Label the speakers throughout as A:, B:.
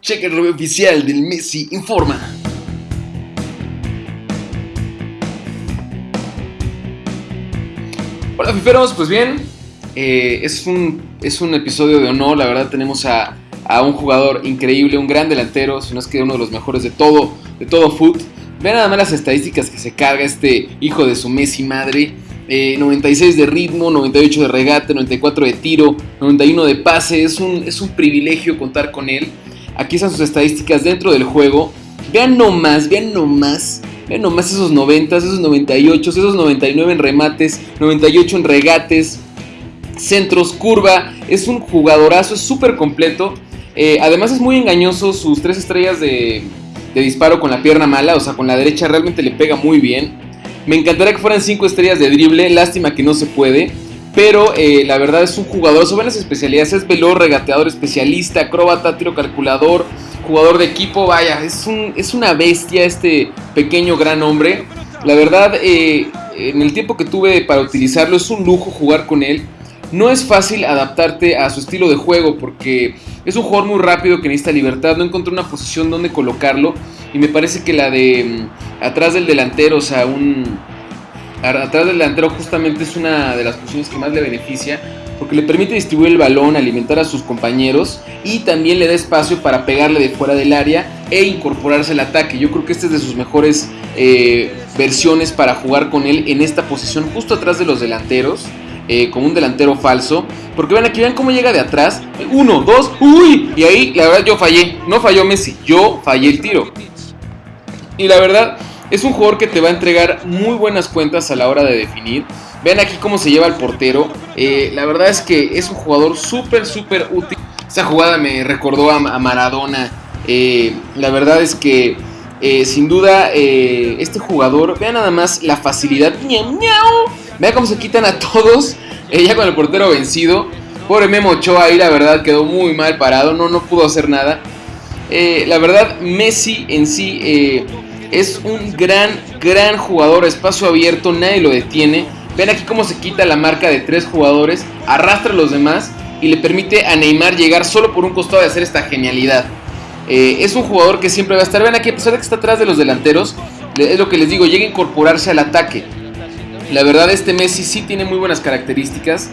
A: Cheque el review oficial del Messi Informa. Hola fiferos, pues bien, eh, es, un, es un episodio de honor, la verdad tenemos a, un jugador increíble, un gran delantero, si no es que uno de los mejores de todo, de todo foot. Vean nada más las estadísticas que se carga este hijo de su Messi madre. 96 eh, de ritmo, 98 de regate, 94 de tiro, 91 de pase. Es un, es un privilegio contar con él. Aquí están sus estadísticas dentro del juego. Vean nomás, vean nomás. Vean nomás esos 90, esos 98, esos 99 en remates, 98 en regates, centros, curva. Es un jugadorazo, es súper completo. Eh, además es muy engañoso sus tres estrellas de, de disparo con la pierna mala, o sea, con la derecha realmente le pega muy bien. Me encantaría que fueran 5 estrellas de drible, lástima que no se puede. Pero eh, la verdad es un jugador, sobre las especialidades, es veloz, regateador especialista, acróbata, tiro calculador, jugador de equipo, vaya, es, un, es una bestia este pequeño gran hombre. La verdad, eh, en el tiempo que tuve para utilizarlo es un lujo jugar con él. No es fácil adaptarte a su estilo de juego porque es un jugador muy rápido que necesita libertad. No encontré una posición donde colocarlo y me parece que la de mm, atrás del delantero, o sea, un atrás del delantero justamente es una de las posiciones que más le beneficia porque le permite distribuir el balón, alimentar a sus compañeros y también le da espacio para pegarle de fuera del área e incorporarse al ataque. Yo creo que esta es de sus mejores eh, versiones para jugar con él en esta posición justo atrás de los delanteros. Eh, como un delantero falso. Porque ven aquí, vean cómo llega de atrás. Uno, dos, uy. Y ahí, la verdad, yo fallé. No falló Messi, yo fallé el tiro. Y la verdad, es un jugador que te va a entregar muy buenas cuentas a la hora de definir. Vean aquí cómo se lleva el portero. Eh, la verdad es que es un jugador súper, súper útil. Esa jugada me recordó a, Maradona. Eh, la verdad es que eh, sin duda este jugador, vean nada más la facilidad. Miau, Vean cómo se quitan a todos. ya con el portero vencido. Pobre Memo Ochoa ahí la verdad quedó muy mal parado. No, no pudo hacer nada. la verdad Messi en sí es un gran, gran jugador, espacio abierto, nadie lo detiene. Ven aquí cómo se quita la marca de tres jugadores, arrastra a los demás y le permite a Neymar llegar solo por un costado de hacer esta genialidad. Eh, es un jugador que siempre va a estar. Ven aquí, a pesar de que está atrás de los delanteros, es lo que les digo, llega a incorporarse al ataque. La verdad, este Messi sí tiene muy buenas características.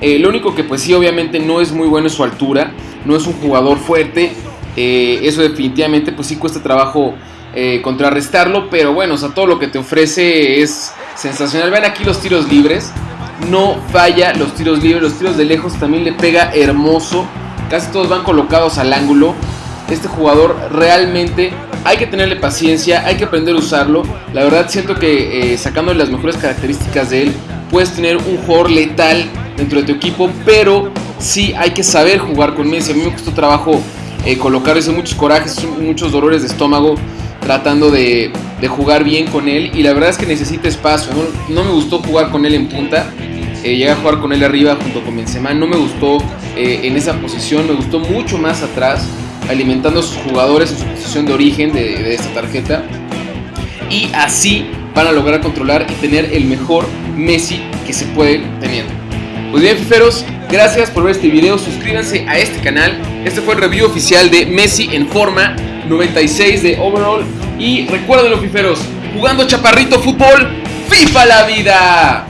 A: Eh, lo único que, pues sí, obviamente no es muy bueno es su altura. No es un jugador fuerte. Eh, eso definitivamente, pues sí cuesta trabajo eh, contrarrestarlo, pero bueno, o sea, todo lo que te ofrece es sensacional. Ven aquí los tiros libres, no falla los tiros libres, los tiros de lejos también le pega hermoso, casi todos van colocados al ángulo. Este jugador realmente hay que tenerle paciencia, hay que aprender a usarlo. La verdad siento que eh, sacando las mejores características de él, puedes tener un jugador letal dentro de tu equipo, pero sí hay que saber jugar con Messi. A mí me costó trabajo eh, colocar muchos corajes, muchos dolores de estómago tratando de, jugar bien con él y la verdad es que necesita espacio. No, me gustó jugar con él en punta. Eh, llegué a jugar con él arriba junto con Benzema. No me gustó eh, en esa posición. Me gustó mucho más atrás, alimentando a sus jugadores en su posición de origen de, de esta tarjeta. Y así van a lograr controlar y tener el mejor Messi que se puede tener. Pues bien, fiferos, gracias por ver este video. Suscríbanse a este canal. Este fue el review oficial de Messi en forma 96 de overall. Y recuerden los fiferos, jugando chaparrito fútbol, FIFA la vida.